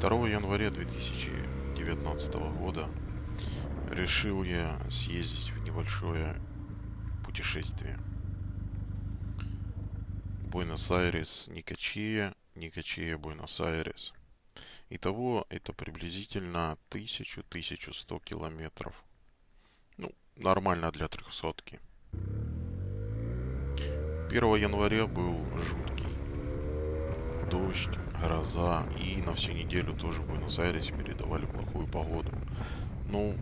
2 января 2019 года решил я съездить в небольшое путешествие. Буэнос-Айрес, Никочия, Никочия, Буэнос-Айрес. Итого это приблизительно 1000-1100 километров. Ну, нормально для трехсотки. 1 января был жуткий дождь, гроза и на всю неделю тоже в Буэнос-Айресе передавали плохую погоду. Ну,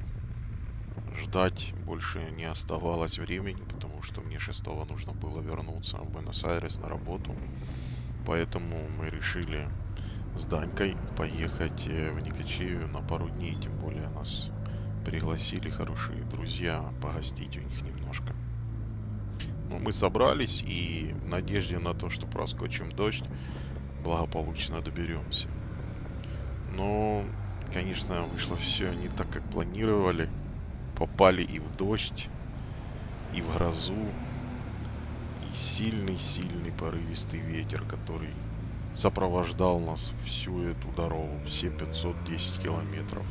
ждать больше не оставалось времени, потому что мне 6 нужно было вернуться в Буэнос-Айрес на работу. Поэтому мы решили с Данькой поехать э, в Никочею на пару дней, тем более нас пригласили хорошие друзья погостить у них немножко. Ну, мы собрались и в надежде на то, что проскочим дождь, благополучно доберемся. Но, конечно, вышло все не так, как планировали. Попали и в дождь, и в грозу, и сильный-сильный порывистый ветер, который сопровождал нас всю эту дорогу, все 510 километров.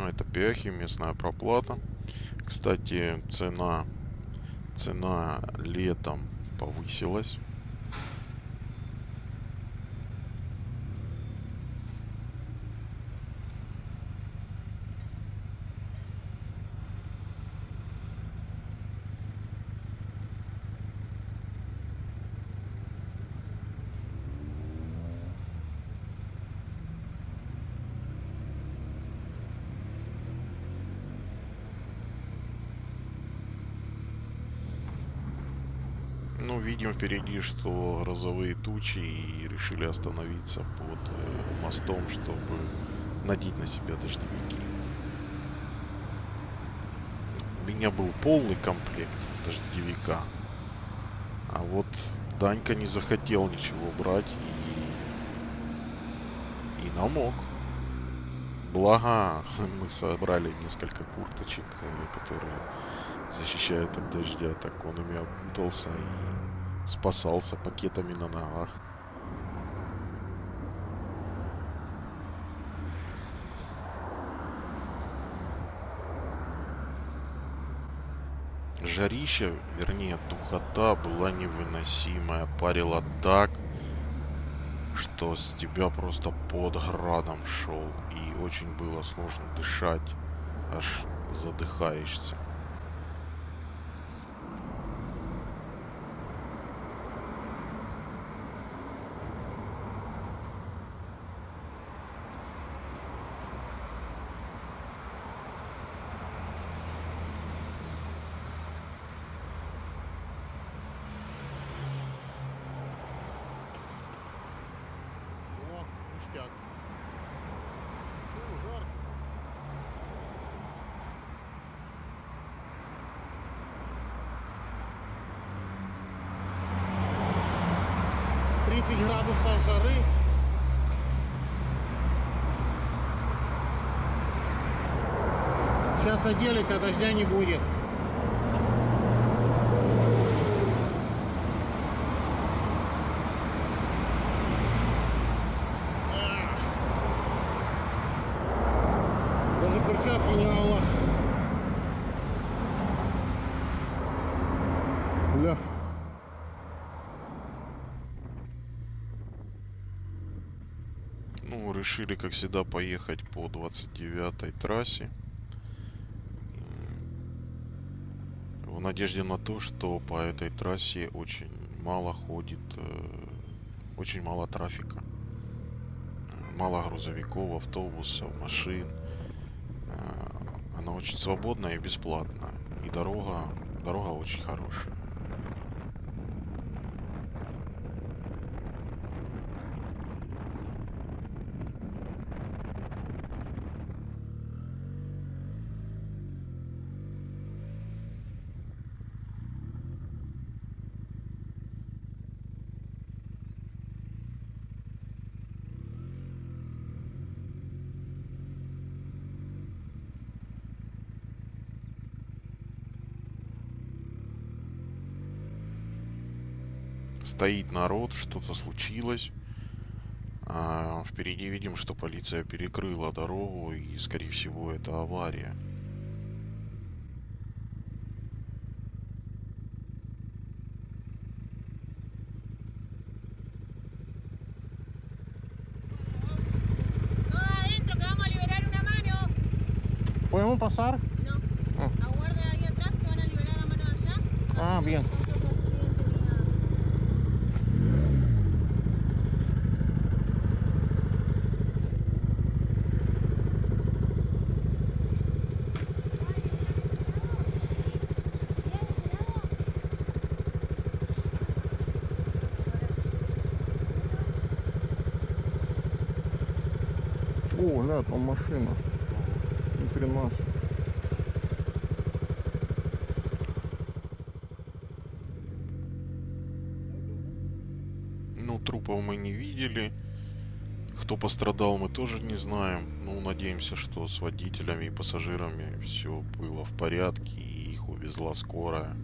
Ну, это пехи, местная проплата. Кстати, цена, цена летом повысилась. Ну, видим впереди, что грозовые тучи и решили остановиться под э, мостом, чтобы надеть на себя дождевики. У меня был полный комплект дождевика. А вот Данька не захотел ничего брать и, и намок. Благо, мы собрали несколько курточек, э, которые защищают от дождя. Так он ими окутался и спасался пакетами на ногах. Жарища, вернее духота была невыносимая, парила так, что с тебя просто под градом шел, и очень было сложно дышать, аж задыхаешься. 30 градусов жары. Сейчас оделись, а дождя не будет. Решили, как всегда, поехать по 29-й трассе. В надежде на то, что по этой трассе очень мало ходит, э, очень мало трафика. Мало грузовиков, автобусов, машин. Э, Она очень свободная и бесплатная. И дорога, дорога очень хорошая. Стоит народ, что-то случилось. А впереди видим, что полиция перекрыла дорогу, и, скорее всего, это авария. ¿Podemos pasar? No. Ah. Aguarden ahí atrás, que van a liberar la mano allá. Ah, bien. О, ля, там машина. Ни хрена. Ну, трупов мы не видели. Кто пострадал, мы тоже не знаем. Ну, надеемся, что с водителями и пассажирами все было в порядке и их увезла скорая.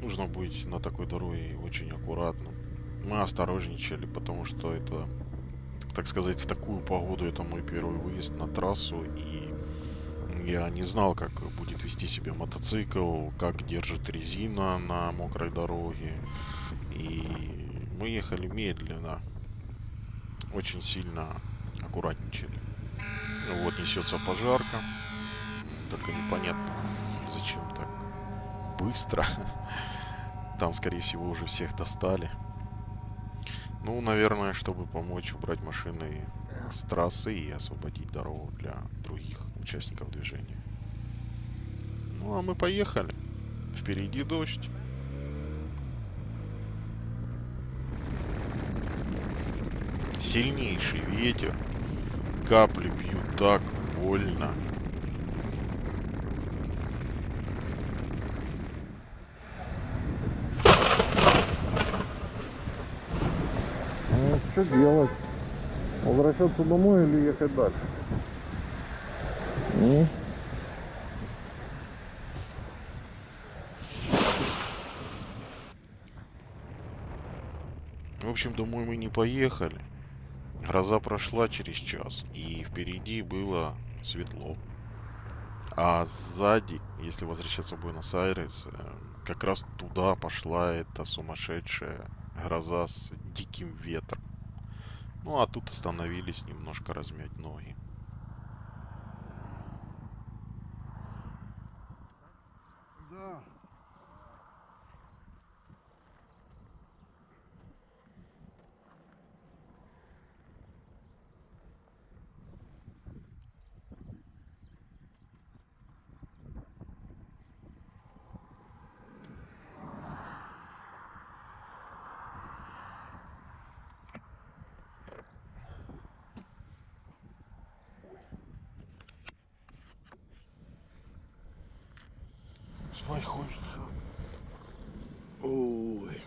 Нужно быть на такой дороге очень аккуратным. Мы осторожничали, потому что это, так сказать, в такую погоду это мой первый выезд на трассу и я не знал, как будет вести себя мотоцикл, как держит резина на мокрой дороге. И мы ехали медленно. Очень сильно аккуратничали. Вот несется пожарка. Только непонятно, зачем так быстро. Там, скорее всего, уже всех достали. Ну, наверное, чтобы помочь убрать машины с трассы и освободить дорогу для других участников движения. Ну, а мы поехали. Впереди дождь. Сильнейший ветер. Капли бьют так больно. Ну, что делать? Возвращаться домой или ехать дальше? Ну, В общем, домой мы не поехали. Гроза прошла через час, и впереди было светло. А сзади, если возвращаться в Буэнос-Айрес, э, как раз туда пошла эта сумасшедшая гроза с диким ветром. Ну а тут остановились немножко размять ноги. да. Спать хочется. Ой.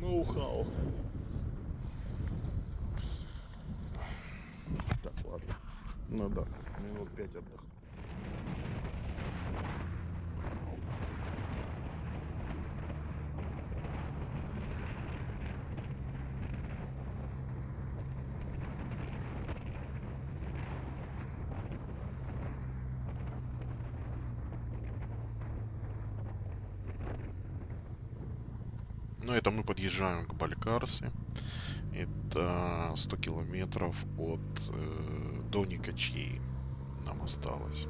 Ноу-хау. Так, ладно. Ну да, минут пять отдохну. Ну, это мы подъезжаем к Балькарсе. Это 100 километров от э, до Никачей нам осталось.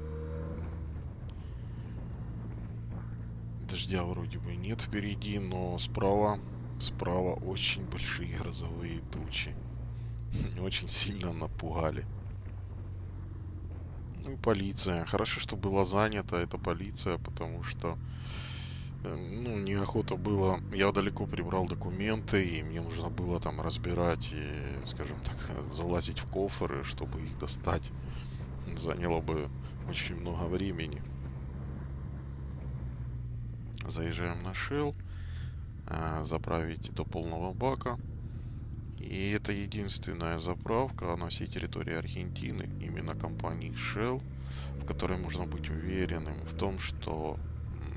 Дождя вроде бы нет впереди, но справа, справа очень большие грозовые тучи. Очень сильно напугали. Ну и полиция. Хорошо, что была занята эта полиция, потому что э, ну, неохота было. Я далеко прибрал документы, и мне нужно было там разбирать и, скажем так, залазить в кофры, чтобы их достать. Заняло бы очень много времени. Заезжаем на Shell, а, заправить до полного бака. И это единственная заправка на всей территории Аргентины, именно компании Shell, в которой можно быть уверенным в том, что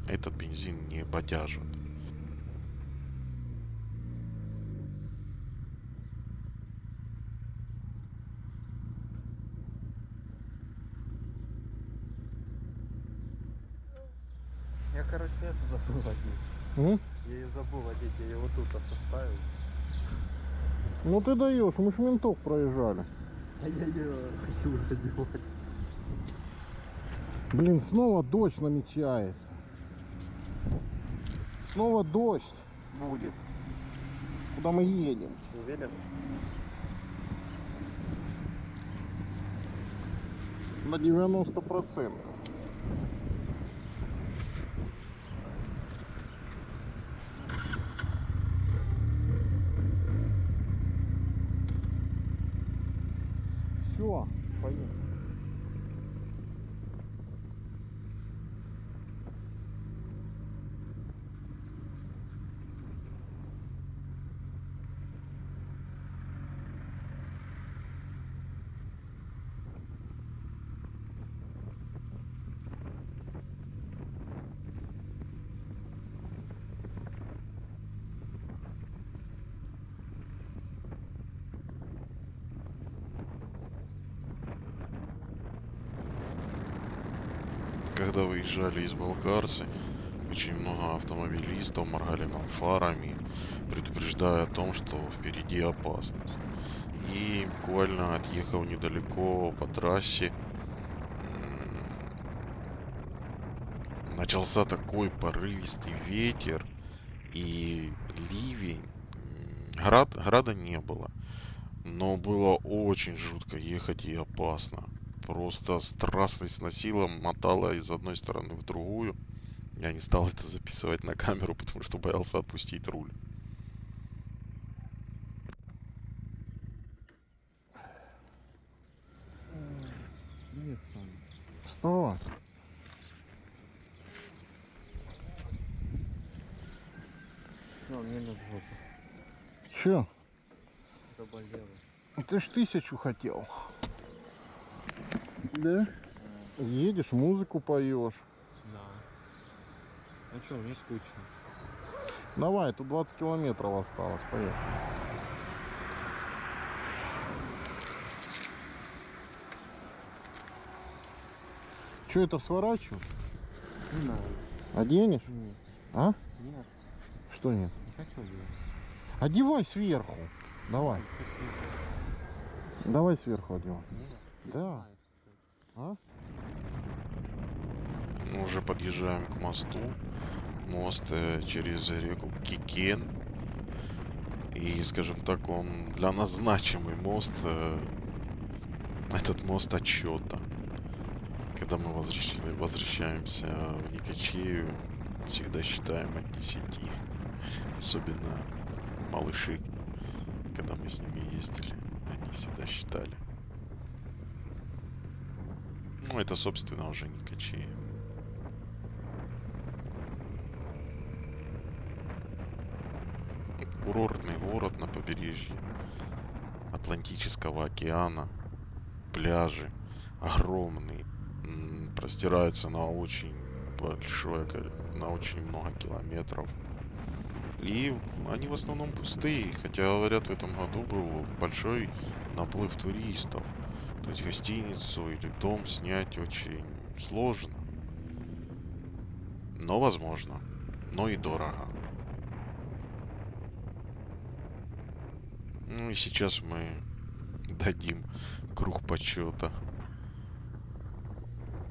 этот бензин не бодяжит. Я, короче, это забыл одеть. М? Я ее забыл одеть, я его тут составил. Ну ты даешь, мы ж ментов проезжали. А я ее хочу уже. Блин, снова дождь намечается. Снова дождь будет. Куда мы едем? Уверен? На 90 процентов. Все, поехали. Когда выезжали из Болгарцы, очень много автомобилистов моргали нам фарами, предупреждая о том, что впереди опасность. И буквально отъехав недалеко по трассе, начался такой порывистый ветер и ливень. Град, града не было, но было очень жутко ехать и опасно просто страстность сносила, мотала из одной стороны в другую. Я не стал это записывать на камеру, потому что боялся отпустить руль. Нет. Что? Ну, мне на жопу. Че? Заболела. Ты ж тысячу хотел. Да? Едешь, музыку поешь. Да. А что, мне скучно. Давай, тут 20 километров осталось, поехали. Че это сворачивать? Не надо. Оденешь? Нет. А? Нет, Что нет? не хочу делать. Одевай сверху. Давай. Давай сверху одевай. Нет. Да. А? Уже подъезжаем к мосту. Мост э, через реку Кикен. И, скажем так, он для нас значимый мост. э, Этот мост отчета. Когда мы возвращ- возвращаемся в Никочею, всегда считаем от 10. Особенно малыши, когда мы с ними ездили, они всегда считали. Ну, это, собственно, уже Никочея. Курортный город на побережье Атлантического океана. Пляжи огромные. Простираются на очень большое, на очень много километров. И они в основном пустые. Хотя, говорят, в этом году был большой наплыв туристов. Есть гостиницу или дом снять очень сложно. Но возможно. Но и дорого. Ну и сейчас мы дадим круг почета.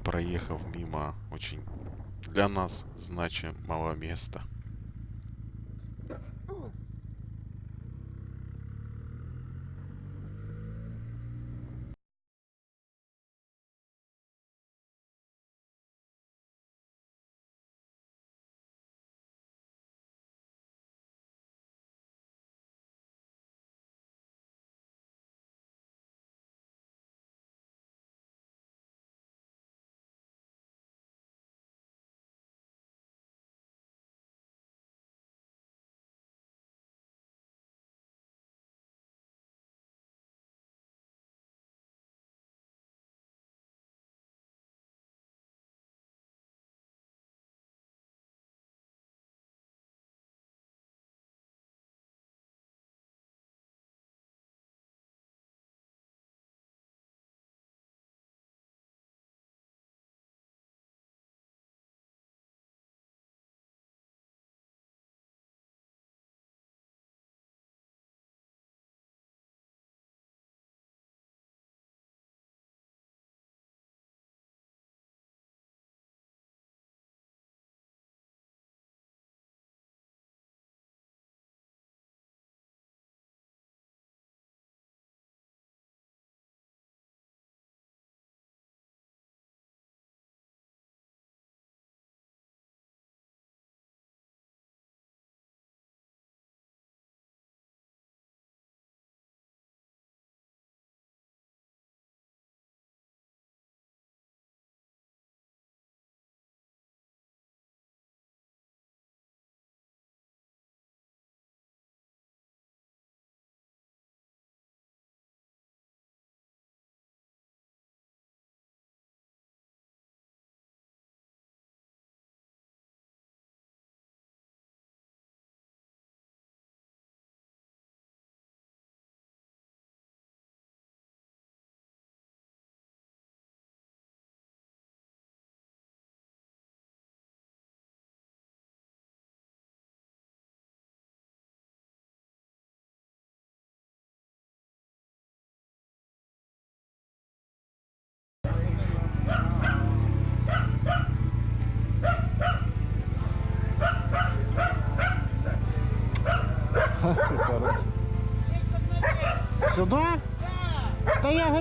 Проехав мимо очень для нас значимого места.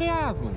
Сюда? Да я грязный.